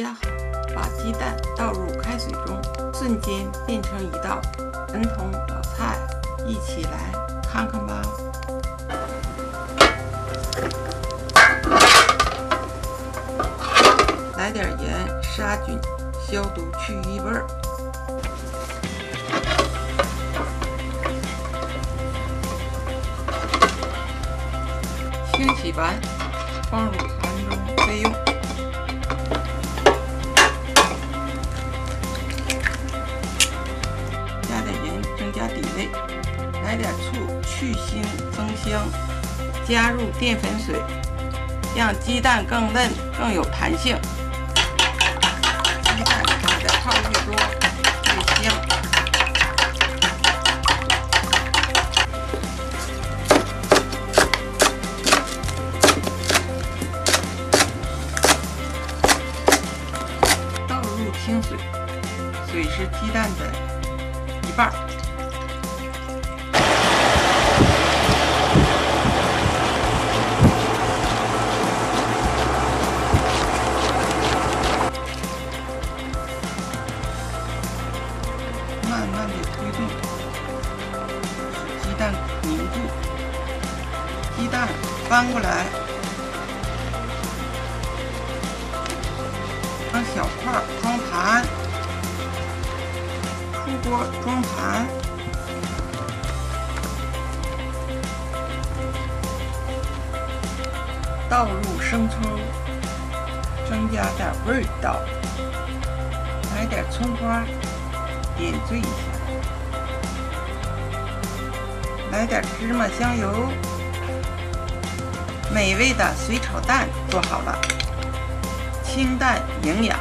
加好，把鸡蛋倒入开水中，瞬间变成一道传统老菜，一起来看看吧。来点盐杀菌、消毒、去异味儿。清洗完，放入盘中备用。增加底味，来点醋去腥增香，加入淀粉水，让鸡蛋更嫩更有弹性。鸡蛋打的泡越多越香。倒入清水，水是鸡蛋的一半慢慢的推动，使鸡蛋凝固。鸡蛋翻过来，当小块装盘，出锅装盘。倒入生抽，增加点味道。来点葱花，点缀一下。来点芝麻香油，美味的水炒蛋做好了。清淡营养，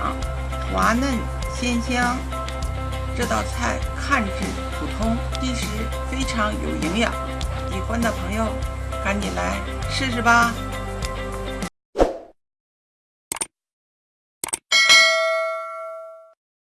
滑嫩鲜香。这道菜看着普通，其实非常有营养。喜欢的朋友，赶紧来试试吧。